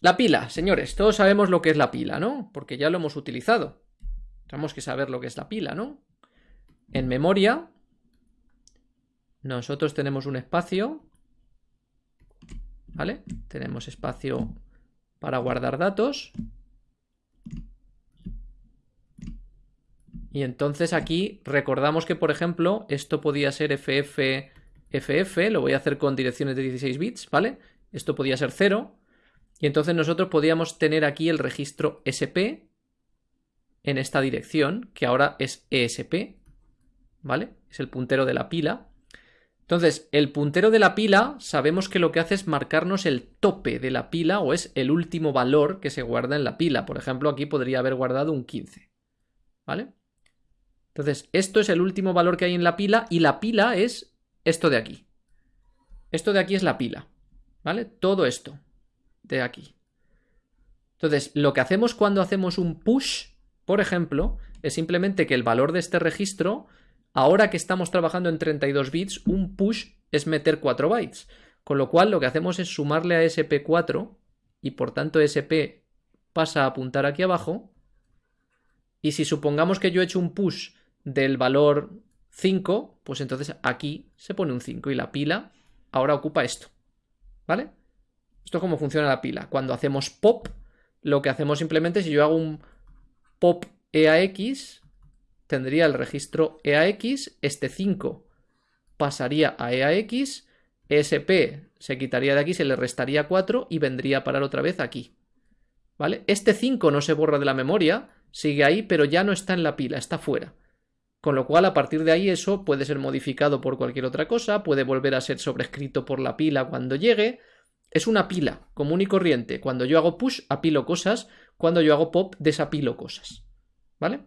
La pila, señores, todos sabemos lo que es la pila, ¿no? Porque ya lo hemos utilizado. Tenemos que saber lo que es la pila, ¿no? En memoria, nosotros tenemos un espacio, ¿vale? Tenemos espacio para guardar datos. Y entonces aquí recordamos que, por ejemplo, esto podía ser FF, FF, lo voy a hacer con direcciones de 16 bits, ¿vale? Esto podía ser 0. Y entonces nosotros podíamos tener aquí el registro SP en esta dirección, que ahora es ESP, ¿vale? Es el puntero de la pila. Entonces, el puntero de la pila sabemos que lo que hace es marcarnos el tope de la pila o es el último valor que se guarda en la pila. Por ejemplo, aquí podría haber guardado un 15, ¿vale? Entonces, esto es el último valor que hay en la pila y la pila es esto de aquí. Esto de aquí es la pila, ¿vale? Todo esto aquí. Entonces, lo que hacemos cuando hacemos un push, por ejemplo, es simplemente que el valor de este registro, ahora que estamos trabajando en 32 bits, un push es meter 4 bytes. Con lo cual, lo que hacemos es sumarle a SP4 y por tanto SP pasa a apuntar aquí abajo. Y si supongamos que yo he hecho un push del valor 5, pues entonces aquí se pone un 5 y la pila ahora ocupa esto. ¿Vale? Esto es cómo funciona la pila. Cuando hacemos pop, lo que hacemos simplemente, si yo hago un pop EAX, tendría el registro EAX, este 5 pasaría a EAX, ESP se quitaría de aquí, se le restaría 4 y vendría a parar otra vez aquí. ¿Vale? Este 5 no se borra de la memoria, sigue ahí, pero ya no está en la pila, está fuera. Con lo cual, a partir de ahí, eso puede ser modificado por cualquier otra cosa, puede volver a ser sobrescrito por la pila cuando llegue. Es una pila común y corriente. Cuando yo hago push, apilo cosas. Cuando yo hago pop, desapilo cosas. ¿Vale?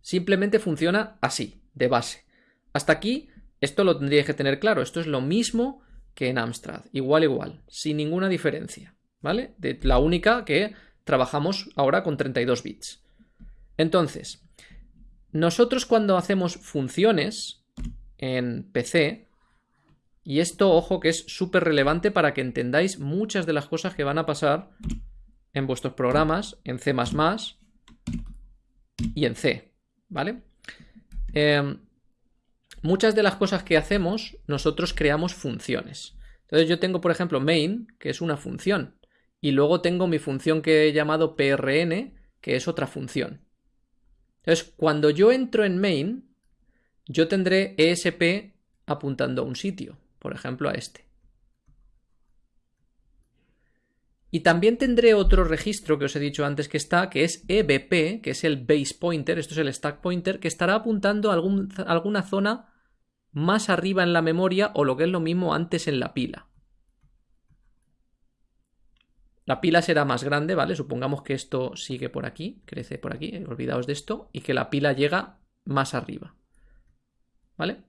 Simplemente funciona así, de base. Hasta aquí, esto lo tendríais que tener claro. Esto es lo mismo que en Amstrad. Igual, igual. Sin ninguna diferencia. ¿Vale? De la única que trabajamos ahora con 32 bits. Entonces, nosotros cuando hacemos funciones en PC, y esto, ojo, que es súper relevante para que entendáis muchas de las cosas que van a pasar en vuestros programas, en C++ y en C, ¿vale? Em, muchas de las cosas que hacemos, nosotros creamos funciones. Entonces yo tengo, por ejemplo, main, que es una función, y luego tengo mi función que he llamado prn, que es otra función. Entonces, cuando yo entro en main, yo tendré ESP apuntando a un sitio, por ejemplo a este. Y también tendré otro registro que os he dicho antes que está, que es EBP, que es el base pointer, esto es el stack pointer, que estará apuntando a alguna zona más arriba en la memoria o lo que es lo mismo antes en la pila. La pila será más grande, ¿vale? Supongamos que esto sigue por aquí, crece por aquí, olvidaos de esto, y que la pila llega más arriba. ¿Vale?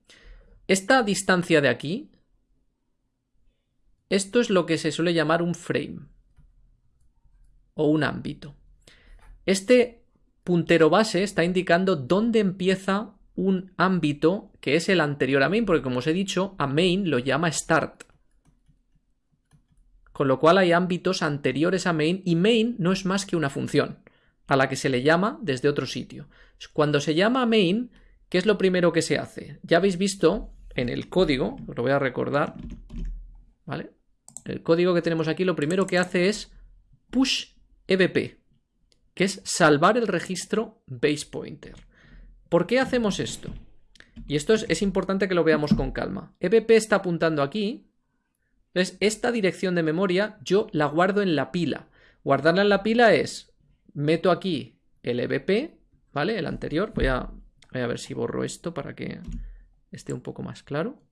Esta distancia de aquí, esto es lo que se suele llamar un frame o un ámbito. Este puntero base está indicando dónde empieza un ámbito que es el anterior a main, porque como os he dicho, a main lo llama start con lo cual hay ámbitos anteriores a main y main no es más que una función, a la que se le llama desde otro sitio. Cuando se llama main, ¿qué es lo primero que se hace? Ya habéis visto en el código, os lo voy a recordar, ¿vale? El código que tenemos aquí lo primero que hace es push ebp, que es salvar el registro base pointer. ¿Por qué hacemos esto? Y esto es, importante que lo veamos con calma. ebp está apuntando aquí, entonces, esta dirección de memoria yo la guardo en la pila. Guardarla en la pila es, meto aquí el EBP, ¿vale? El anterior. Voy a ver si borro esto para que esté un poco más claro.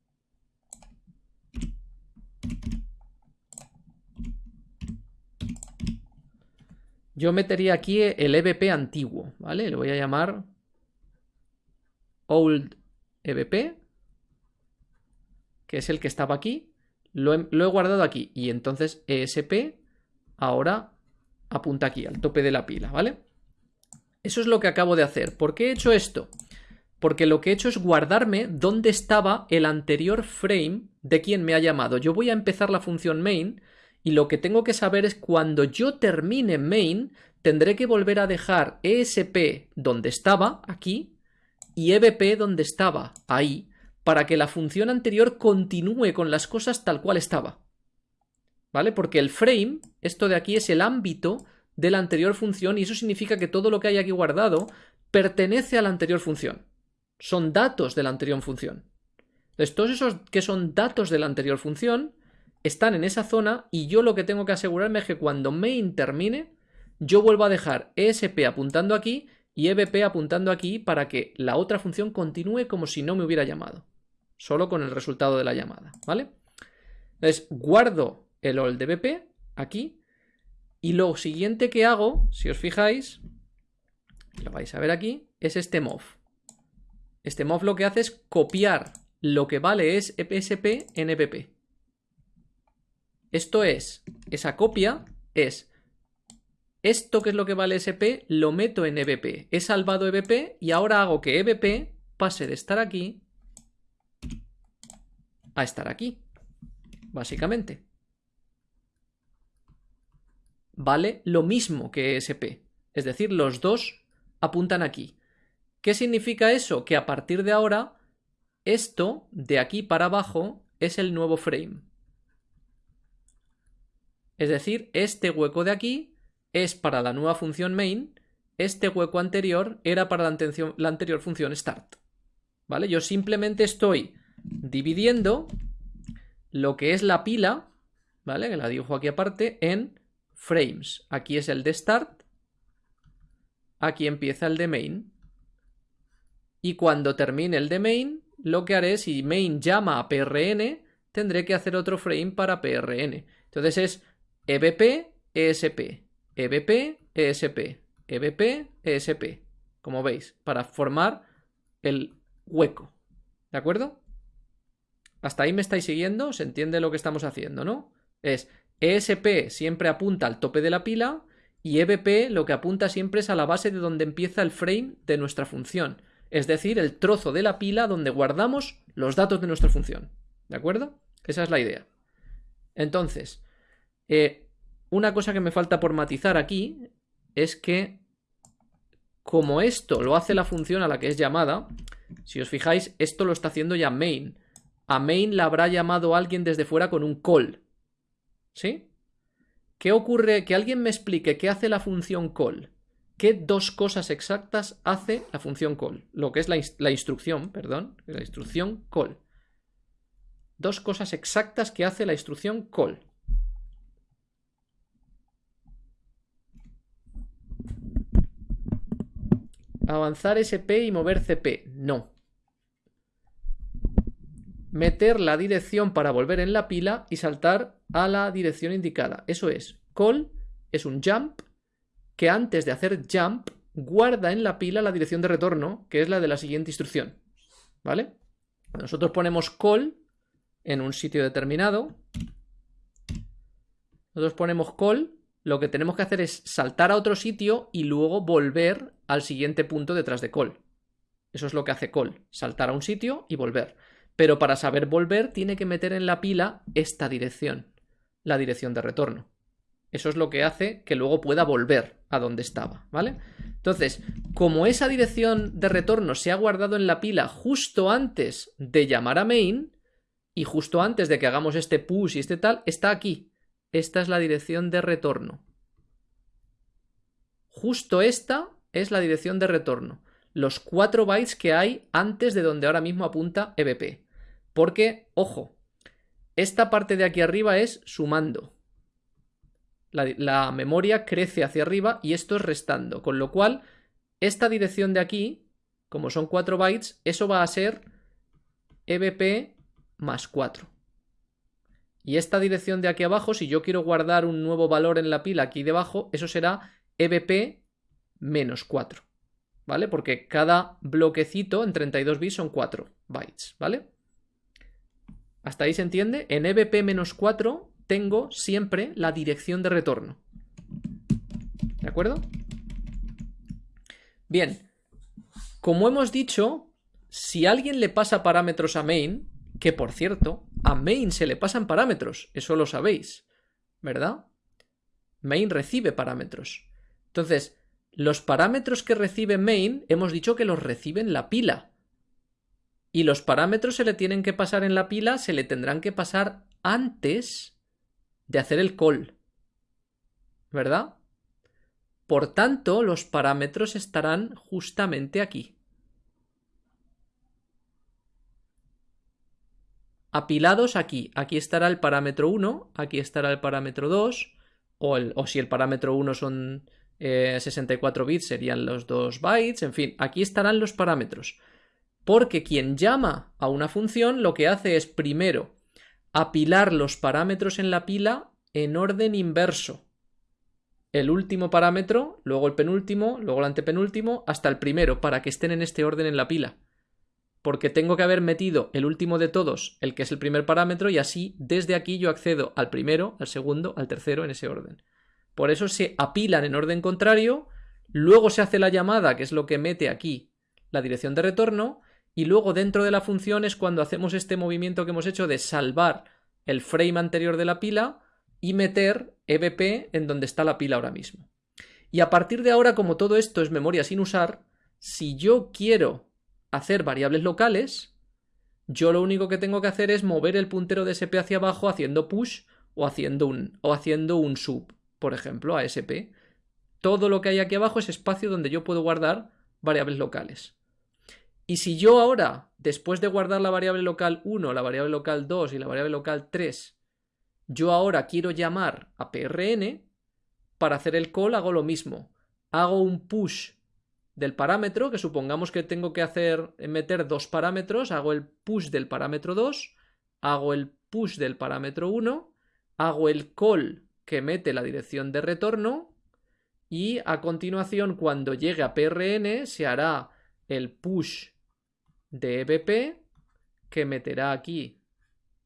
Yo metería aquí el EBP antiguo, ¿vale? Le voy a llamar old EBP, que es el que estaba aquí. Lo he, guardado aquí y entonces ESP ahora apunta aquí, al tope de la pila, ¿vale? Eso es lo que acabo de hacer. ¿Por qué he hecho esto? Porque lo que he hecho es guardarme dónde estaba el anterior frame de quien me ha llamado. Yo voy a empezar la función main Y lo que tengo que saber es cuando yo termine main, tendré que volver a dejar ESP donde estaba, aquí, y EBP donde estaba, ahí, para que la función anterior continúe con las cosas tal cual estaba. ¿Vale? Porque el frame, esto de aquí es el ámbito de la anterior función y eso significa que todo lo que hay aquí guardado pertenece a la anterior función. Son datos de la anterior función. Entonces, todos esos que son datos de la anterior función están en esa zona y yo lo que tengo que asegurarme es que cuando main termine, yo vuelvo a dejar ESP apuntando aquí y EBP apuntando aquí para que la otra función continúe como si no me hubiera llamado. Solo con el resultado de la llamada, ¿vale? Entonces, guardo el all de BP aquí y lo siguiente que hago, si os fijáis, lo vais a ver aquí, es este mov. Este mov lo que hace es copiar lo que vale es EPSP en EBP. Esto es, esa copia es esto que es lo que vale SP, lo meto en EBP. He salvado EBP y ahora hago que EBP pase de estar aquí a estar aquí. Básicamente. Vale lo mismo que SP. Es decir, los dos apuntan aquí. ¿Qué significa eso? Que a partir de ahora, esto de aquí para abajo es el nuevo frame. Es decir, este hueco de aquí es para la nueva función main, este hueco anterior era para la, anterior función start. ¿Vale? Yo simplemente estoy dividiendo lo que es la pila, ¿vale? Que la dibujo aquí aparte, en frames. Aquí es el de start, aquí empieza el de main. Y cuando termine el de main, lo que haré, si main llama a prn, tendré que hacer otro frame para prn. Entonces es EBP, ESP, EBP, ESP, EBP, ESP, como veis, para formar el hueco. ¿De acuerdo? Hasta ahí me estáis siguiendo, se entiende lo que estamos haciendo, ¿no? Es ESP siempre apunta al tope de la pila y EBP lo que apunta siempre es a la base de donde empieza el frame de nuestra función, es decir, el trozo de la pila donde guardamos los datos de nuestra función. ¿De acuerdo? Esa es la idea. Entonces, eh, una cosa que me falta por matizar aquí es que como esto lo hace la función a la que es llamada, si os fijáis, esto lo está haciendo ya main. A main la habrá llamado alguien desde fuera con un call. ¿Sí? ¿Qué ocurre? Que alguien me explique qué hace la función call. ¿Qué dos cosas exactas hace la función call? Lo que es la, la instrucción, perdón, la instrucción call. Dos cosas exactas que hace la instrucción call. Avanzar SP y mover CP. No. Meter la dirección para volver en la pila y saltar a la dirección indicada. Eso es. Call es un jump que antes de hacer jump guarda en la pila la dirección de retorno, que es la de la siguiente instrucción. ¿Vale? Nosotros ponemos call en un sitio determinado. Nosotros ponemos call lo que tenemos que hacer es saltar a otro sitio y luego volver al siguiente punto detrás de call. Eso es lo que hace call, saltar a un sitio y volver. Pero para saber volver tiene que meter en la pila esta dirección, la dirección de retorno. Eso es lo que hace que luego pueda volver a donde estaba, ¿vale? Entonces, como esa dirección de retorno se ha guardado en la pila justo antes de llamar a main y justo antes de que hagamos este push y este tal, está aquí, esta es la dirección de retorno. Justo esta es la dirección de retorno. Los 4 bytes que hay antes de donde ahora mismo apunta EBP. Porque, ojo, esta parte de aquí arriba es sumando. La, la, memoria crece hacia arriba y esto es restando. Con lo cual, esta dirección de aquí, como son 4 bytes, eso va a ser EBP más 4. Y esta dirección de aquí abajo, si yo quiero guardar un nuevo valor en la pila aquí debajo, eso será EBP menos 4. ¿Vale? Porque cada bloquecito en 32 bits son 4 bytes, ¿vale? ¿Hasta ahí se entiende? En EBP menos 4 tengo siempre la dirección de retorno. ¿De acuerdo? Bien, como hemos dicho, si alguien le pasa parámetros a main, que por cierto, a main se le pasan parámetros, eso lo sabéis. ¿verdad? Main recibe parámetros. Entonces, los parámetros que recibe main hemos dicho que los recibe en la pila. Y los parámetros se le tienen que pasar en la pila, se le tendrán que pasar antes de hacer el call. ¿Verdad? Por tanto, los parámetros estarán justamente aquí. Apilados aquí. Aquí estará el parámetro 1, aquí estará el parámetro 2, o, si el parámetro 1 son 64 eh, bits serían los 2 bytes, en fin, aquí estarán los parámetros. Porque quien llama a una función lo que hace es primero apilar los parámetros en la pila en orden inverso. El último parámetro, luego el penúltimo, luego el antepenúltimo, hasta el primero, para que estén en este orden en la pila. Porque tengo que haber metido el último de todos, el que es el primer parámetro, y así desde aquí yo accedo al primero, al segundo, al tercero en ese orden. Por eso se apilan en orden contrario, luego se hace la llamada, que es lo que mete aquí la dirección de retorno, y luego dentro de la función es cuando hacemos este movimiento que hemos hecho de salvar el frame anterior de la pila y meter EBP en donde está la pila ahora mismo. Y a partir de ahora, como todo esto es memoria sin usar, si yo quiero hacer variables locales, yo lo único que tengo que hacer es mover el puntero de SP hacia abajo haciendo push o haciendo un, o haciendo un sub, por ejemplo, a SP. Todo lo que hay aquí abajo es espacio donde yo puedo guardar variables locales. Y si yo ahora, después de guardar la variable local 1, la variable local 2 y la variable local 3, yo ahora quiero llamar a PRN, para hacer el call hago lo mismo. Hago un push del parámetro, que supongamos que tengo que hacer, meter dos parámetros, hago el push del parámetro 2, hago el push del parámetro 1, hago el call que mete la dirección de retorno y a continuación cuando llegue a PRN se hará el push de EBP que meterá aquí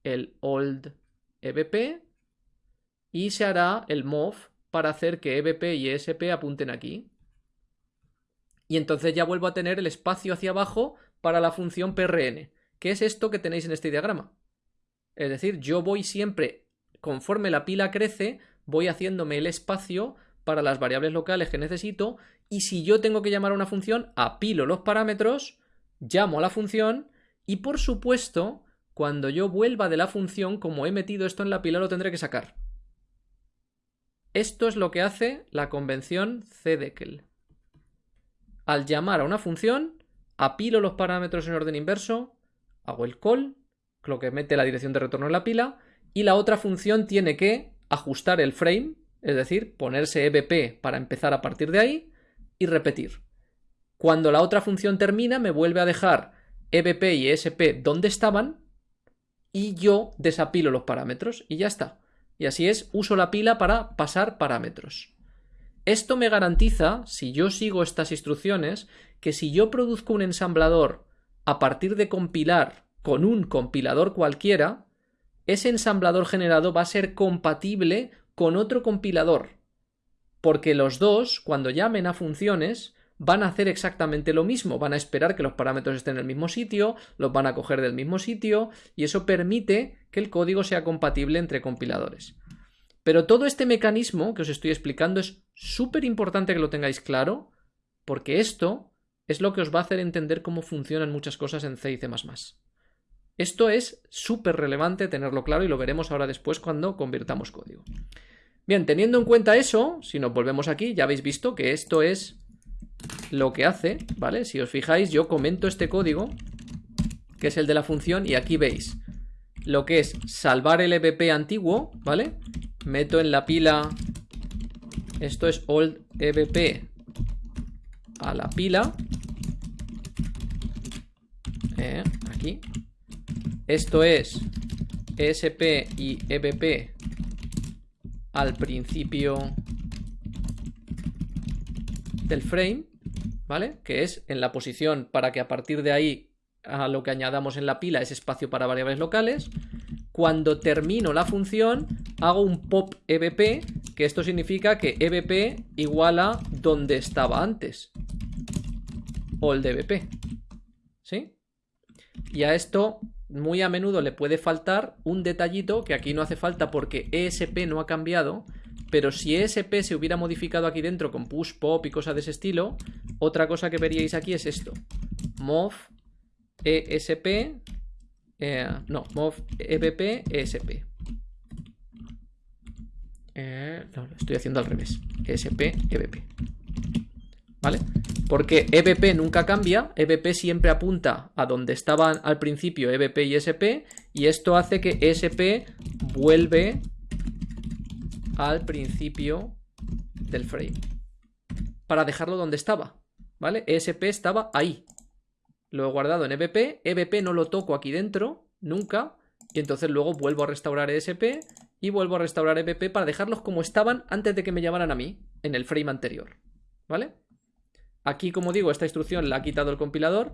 el old EBP y se hará el move para hacer que EBP y ESP apunten aquí. Y entonces ya vuelvo a tener el espacio hacia abajo para la función PRN, que es esto que tenéis en este diagrama. Es decir, yo voy siempre, conforme la pila crece, voy haciéndome el espacio para las variables locales que necesito y si yo tengo que llamar a una función, apilo los parámetros llamo a la función y por supuesto, cuando yo vuelva de la función, como he metido esto en la pila, lo tendré que sacar. Esto es lo que hace la convención CDECL. Al llamar a una función, apilo los parámetros en orden inverso, hago el call, lo que mete la dirección de retorno en la pila, y la otra función tiene que ajustar el frame, es decir, ponerse EBP para empezar a partir de ahí y repetir. Cuando la otra función termina, me vuelve a dejar EBP y ESP donde estaban y yo desapilo los parámetros y ya está. Y así es, uso la pila para pasar parámetros. Esto me garantiza, si yo sigo estas instrucciones, que si yo produzco un ensamblador a partir de compilar con un compilador cualquiera, ese ensamblador generado va a ser compatible con otro compilador. Porque los dos, cuando llamen a funciones, van a hacer exactamente lo mismo, van a esperar que los parámetros estén en el mismo sitio, los van a coger del mismo sitio y eso permite que el código sea compatible entre compiladores. Pero todo este mecanismo que os estoy explicando es súper importante que lo tengáis claro porque esto es lo que os va a hacer entender cómo funcionan muchas cosas en C y C++. Esto es súper relevante tenerlo claro y lo veremos ahora después cuando convirtamos código. Bien, teniendo en cuenta eso, si nos volvemos aquí, ya habéis visto que esto es lo que hace, ¿vale? Si os fijáis, yo comento este código, que es el de la función, y aquí veis lo que es salvar el EBP antiguo, ¿vale? Meto en la pila, esto es old EBP a la pila, eh, aquí, esto es ESP y EBP al principio del frame, ¿vale? Que es en la posición para que a partir de ahí a lo que añadamos en la pila es espacio para variables locales. Cuando termino la función, hago un pop EBP, que esto significa que EBP iguala donde estaba antes. O el DBP. ¿Sí? Y a esto muy a menudo le puede faltar un detallito que aquí no hace falta porque ESP no ha cambiado, pero si ESP se hubiera modificado aquí dentro con push, pop y cosas de ese estilo, otra cosa que veríais aquí es esto. Mov ESP, eh, no, mov EBP ESP. Eh, no, lo estoy haciendo al revés. ESP EBP. ¿Vale? Porque EBP nunca cambia, EBP siempre apunta a donde estaban al principio EBP y SP, y esto hace que ESP vuelve al principio del frame. Para dejarlo donde estaba, ¿vale? ESP estaba ahí. Lo he guardado en EBP, EBP no lo toco aquí dentro, nunca, y entonces luego vuelvo a restaurar ESP y vuelvo a restaurar EBP para dejarlos como estaban antes de que me llamaran a mí, en el frame anterior, ¿vale? Aquí, como digo, esta instrucción la ha quitado el compilador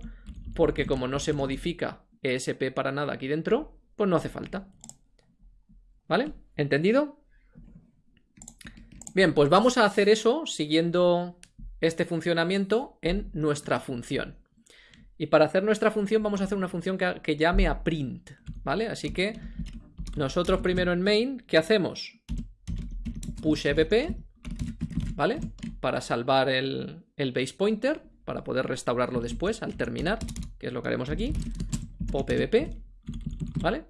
porque como no se modifica ESP para nada aquí dentro, pues no hace falta. ¿Vale? ¿Entendido? Bien, pues vamos a hacer eso siguiendo este funcionamiento en nuestra función. Y para hacer nuestra función vamos a hacer una función que, llame a print, ¿vale? Así que nosotros primero en main, ¿qué hacemos? Push EBP, ¿vale? Para salvar el, el base pointer, para poder restaurarlo después al terminar, que es lo que haremos aquí. Pop EBP, ¿vale?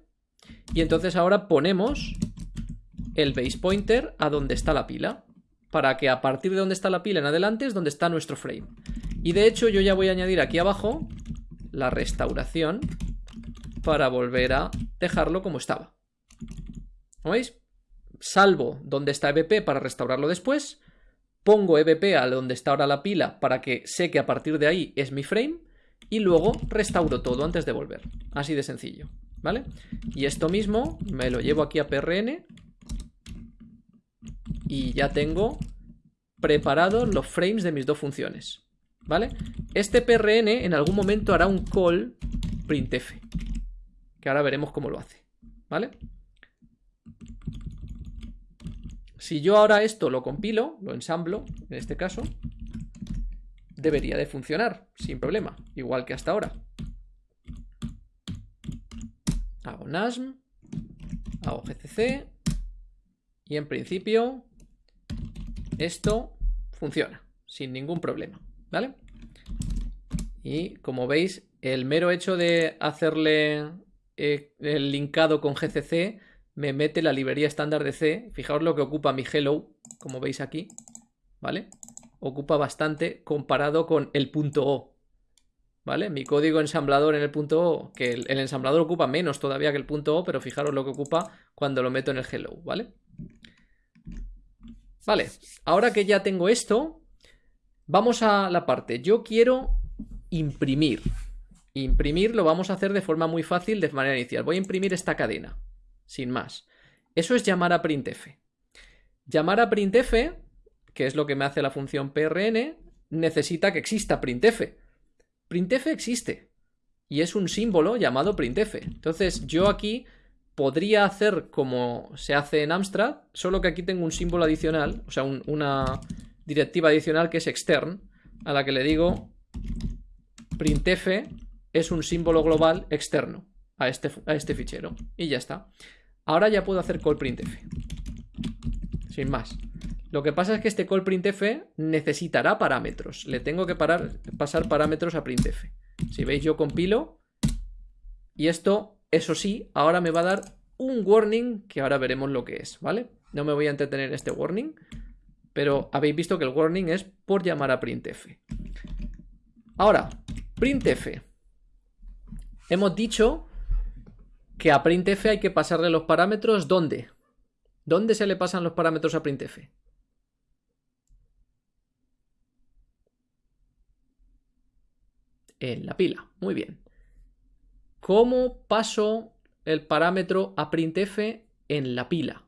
Y entonces ahora ponemos el base pointer a donde está la pila, para que a partir de donde está la pila en adelante es donde está nuestro frame. Y de hecho yo ya voy a añadir aquí abajo la restauración para volver a dejarlo como estaba. ¿Lo veis? Salvo donde está EBP para restaurarlo después pongo EBP a donde está ahora la pila para que sé que a partir de ahí es mi frame y luego restauro todo antes de volver. Así de sencillo, ¿vale? Y esto mismo me lo llevo aquí a PRN y ya tengo preparados los frames de mis dos funciones, ¿vale? Este PRN en algún momento hará un call printf, que ahora veremos cómo lo hace, ¿vale? Si yo ahora esto lo compilo, lo ensamblo, en este caso, debería de funcionar sin problema, igual que hasta ahora. Hago NASM, hago GCC y en principio esto funciona sin ningún problema, ¿vale? Y como veis, el mero hecho de hacerle eh, el linkado con GCC me mete la librería estándar de C. Fijaos lo que ocupa mi hello, como veis aquí, ¿vale? Ocupa bastante comparado con el punto O, ¿vale? Mi código ensamblador en el punto O, que el, ensamblador ocupa menos todavía que el punto O, pero fijaros lo que ocupa cuando lo meto en el hello, ¿vale? Vale, ahora que ya tengo esto, vamos a la parte. Yo quiero imprimir. Imprimir lo vamos a hacer de forma muy fácil de manera inicial. Voy a imprimir esta cadena, sin más. Eso es llamar a printf. Llamar a printf, que es lo que me hace la función prn, necesita que exista printf. Printf existe y es un símbolo llamado printf. Entonces yo aquí podría hacer como se hace en Amstrad, solo que aquí tengo un símbolo adicional, o sea, una directiva adicional que es extern, a la que le digo printf es un símbolo global externo a este, a este fichero. Y ya está. Ahora ya puedo hacer call printf. Sin más. Lo que pasa es que este call printf necesitará parámetros. Le tengo que pasar parámetros a printf. Si veis yo compilo y esto, eso sí, ahora me va a dar un warning que ahora veremos lo que es, ¿vale? No me voy a entretener en este warning, pero habéis visto que el warning es por llamar a printf. Ahora, printf. Hemos dicho que a printf hay que pasarle los parámetros ¿dónde? ¿Dónde se le pasan los parámetros a printf? En la pila, muy bien. ¿Cómo paso el parámetro a printf en la pila?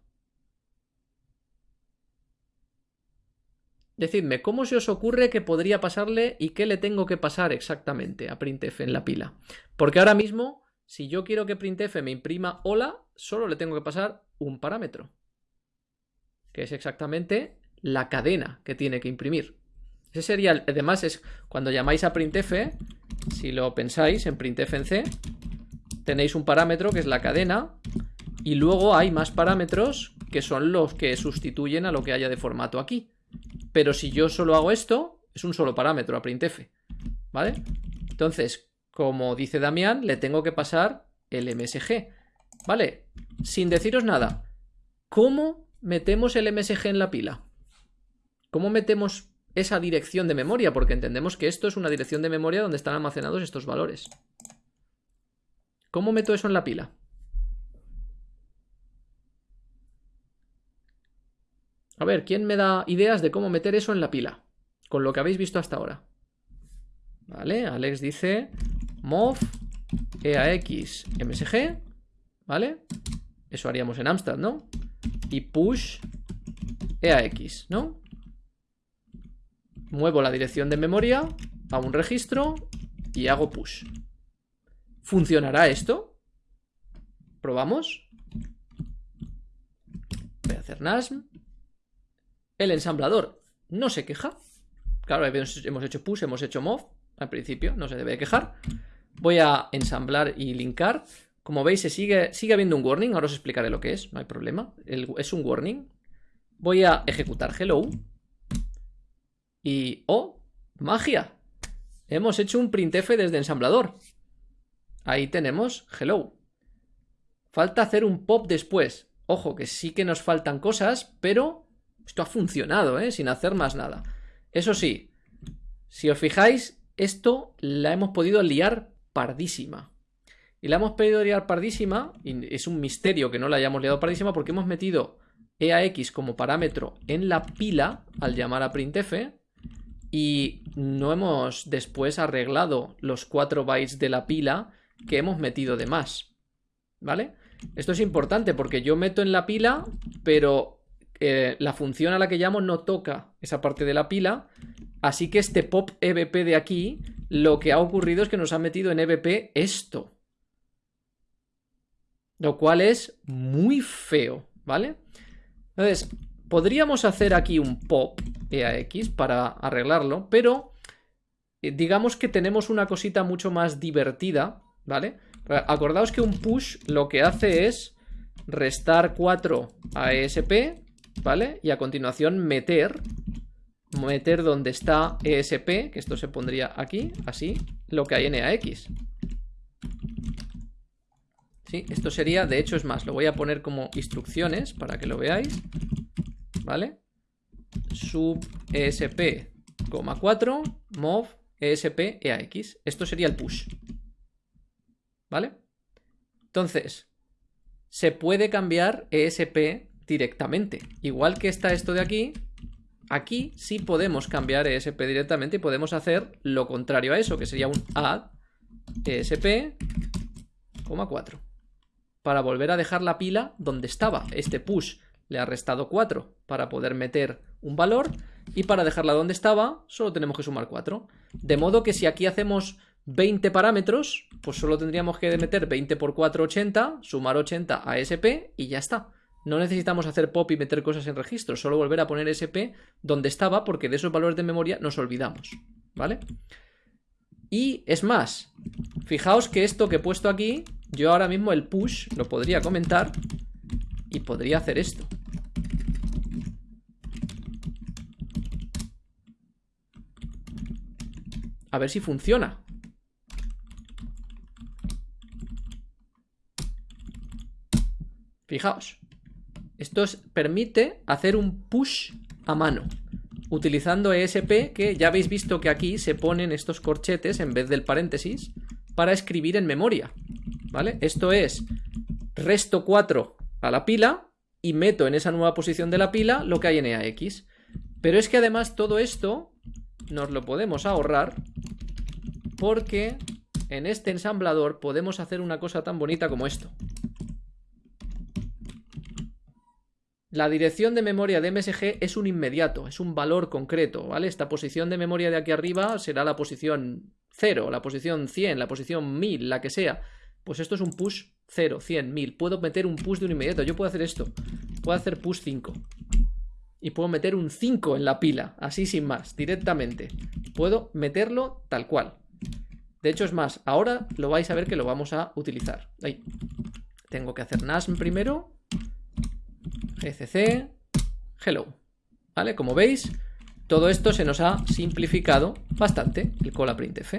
Decidme, ¿cómo se os ocurre que podría pasarle y qué le tengo que pasar exactamente a printf en la pila? Porque ahora mismo si yo quiero que printf me imprima hola, solo le tengo que pasar un parámetro. Que es exactamente la cadena que tiene que imprimir. Ese sería, además es cuando llamáis a printf, si lo pensáis en printf en C, tenéis un parámetro que es la cadena y luego hay más parámetros que son los que sustituyen a lo que haya de formato aquí. Pero si yo solo hago esto, es un solo parámetro a printf, ¿vale? Entonces, como dice Damián, le tengo que pasar el MSG, ¿vale? Sin deciros nada, ¿cómo metemos el MSG en la pila? ¿Cómo metemos esa dirección de memoria? Porque entendemos que esto es una dirección de memoria donde están almacenados estos valores. ¿Cómo meto eso en la pila? A ver, ¿quién me da ideas de cómo meter eso en la pila? Con lo que habéis visto hasta ahora. Vale, Alex dice mov eax msg, ¿vale? Eso haríamos en Amstrad, ¿no? Y push eax, ¿no? Muevo la dirección de memoria a un registro y hago push. ¿Funcionará esto? ¿Probamos? Voy a hacer NASM. El ensamblador no se queja. Claro, hemos hecho push, hemos hecho mov. Al principio no se debe quejar. Voy a ensamblar y linkar. Como veis, se sigue, sigue habiendo un warning. Ahora os explicaré lo que es, no hay problema. es un warning. Voy a ejecutar hello. Y... ¡Oh! ¡Magia! Hemos hecho un printf desde ensamblador. Ahí tenemos hello. Falta hacer un pop después. Ojo, que sí que nos faltan cosas, pero esto ha funcionado, ¿eh? Sin hacer más nada. Eso sí, si os fijáis, esto la hemos podido liar pardísima. Y la hemos podido liar pardísima, y es un misterio que no la hayamos liado pardísima porque hemos metido EAX como parámetro en la pila al llamar a printf y no hemos después arreglado los 4 bytes de la pila que hemos metido de más. ¿Vale? Esto es importante porque yo meto en la pila, pero eh, la función a la que llamo no toca esa parte de la pila. Así que este pop EBP de aquí, lo que ha ocurrido es que nos ha metido en EBP esto. Lo cual es muy feo, ¿vale? Entonces, podríamos hacer aquí un pop EAX para arreglarlo, pero eh, digamos que tenemos una cosita mucho más divertida, ¿vale? Acordaos que un push lo que hace es restar 4 a ESP, ¿vale? Y a continuación meter, meter donde está ESP, que esto se pondría aquí, así, lo que hay en EAX. ¿Sí? Esto sería, de hecho es más, lo voy a poner como instrucciones para que lo veáis, ¿vale? Sub ESP, 4, mov ESP EAX. Esto sería el push. ¿Vale? Entonces, se puede cambiar ESP directamente. Igual que está esto de aquí, aquí sí podemos cambiar ESP directamente y podemos hacer lo contrario a eso, que sería un add ESP, 4. Para volver a dejar la pila donde estaba. Este push le ha restado 4 para poder meter un valor y para dejarla donde estaba solo tenemos que sumar 4. De modo que si aquí hacemos 20 parámetros, pues solo tendríamos que meter 20 por 4, 80, sumar 80 a SP y ya está. No necesitamos hacer pop y meter cosas en registro, solo volver a poner SP donde estaba porque de esos valores de memoria nos olvidamos, ¿vale? Y es más, fijaos que esto que he puesto aquí, yo ahora mismo el push lo podría comentar y podría hacer esto. A ver si funciona. Fijaos. Esto permite hacer un push a mano. Utilizando ESP, que ya habéis visto que aquí se ponen estos corchetes en vez del paréntesis para escribir en memoria. ¿Vale? Esto es resto 4 a la pila y meto en esa nueva posición de la pila lo que hay en EAX. Pero es que además todo esto nos lo podemos ahorrar porque en este ensamblador podemos hacer una cosa tan bonita como esto. La dirección de memoria de MSG es un inmediato, es un valor concreto, ¿vale? Esta posición de memoria de aquí arriba será la posición 0, la posición 100, la posición 1000, la que sea. Pues esto es un push 0, 100, 1000. Puedo meter un push de un inmediato. Yo puedo hacer esto. Puedo hacer push 5. Y puedo meter un 5 en la pila, así sin más, directamente. Puedo meterlo tal cual. De hecho, es más, ahora lo vais a ver que lo vamos a utilizar. Ahí. Tengo que hacer NASM primero. Gcc, hello. ¿Vale? Como veis, todo esto se nos ha simplificado bastante, el cola printf.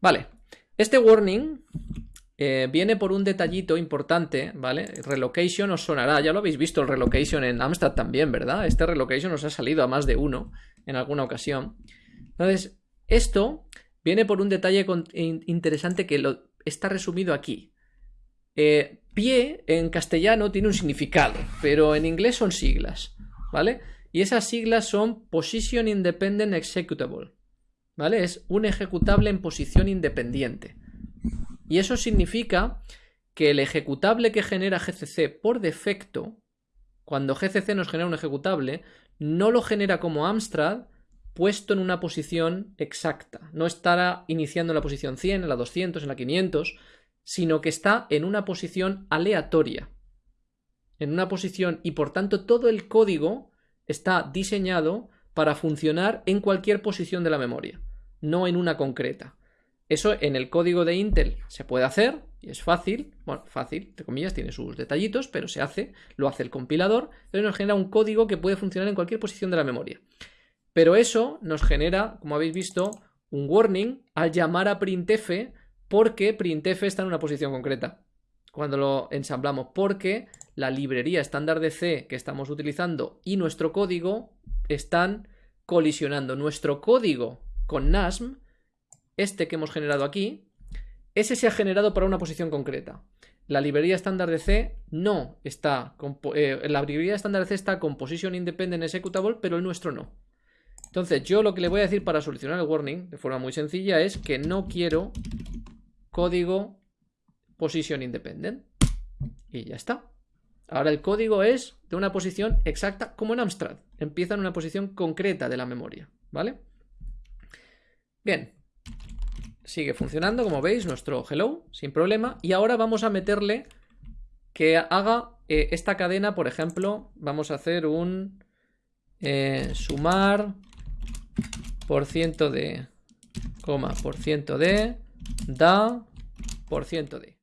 Vale, este warning eh, viene por un detallito importante, ¿vale? Relocation os sonará, ya lo habéis visto el relocation en Amstrad también, ¿verdad? Este relocation os ha salido a más de uno en alguna ocasión. Entonces, esto viene por un detalle interesante que lo, está resumido aquí. Eh, pie en castellano tiene un significado, pero en inglés son siglas, ¿vale? Y esas siglas son Position Independent Executable, ¿vale? Es un ejecutable en posición independiente. Y eso significa que el ejecutable que genera GCC por defecto, cuando GCC nos genera un ejecutable, no lo genera como Amstrad puesto en una posición exacta. No estará iniciando en la posición 100, en la 200, en la 500, sino que está en una posición aleatoria. En una posición y por tanto todo el código está diseñado para funcionar en cualquier posición de la memoria, no en una concreta. Eso en el código de Intel se puede hacer y es fácil, bueno, fácil, entre comillas, tiene sus detallitos, pero se hace, lo hace el compilador, entonces nos genera un código que puede funcionar en cualquier posición de la memoria. Pero eso nos genera, como habéis visto, un warning al llamar a printf porque printf está en una posición concreta cuando lo ensamblamos, porque la librería estándar de C que estamos utilizando y nuestro código están colisionando. Nuestro código con NASM este que hemos generado aquí, ese se ha generado para una posición concreta. La librería estándar de C no está, eh, la librería estándar de C está con Position Independent Executable, pero el nuestro no. Entonces, yo lo que le voy a decir para solucionar el warning, de forma muy sencilla, es que no quiero código Position Independent. Y ya está. Ahora el código es de una posición exacta como en Amstrad. Empieza en una posición concreta de la memoria, ¿vale? Bien, sigue funcionando, como veis, nuestro hello, sin problema. Y ahora vamos a meterle que haga eh, esta cadena, por ejemplo, vamos a hacer un eh, sumar por ciento de, coma, por ciento de, da, por ciento de.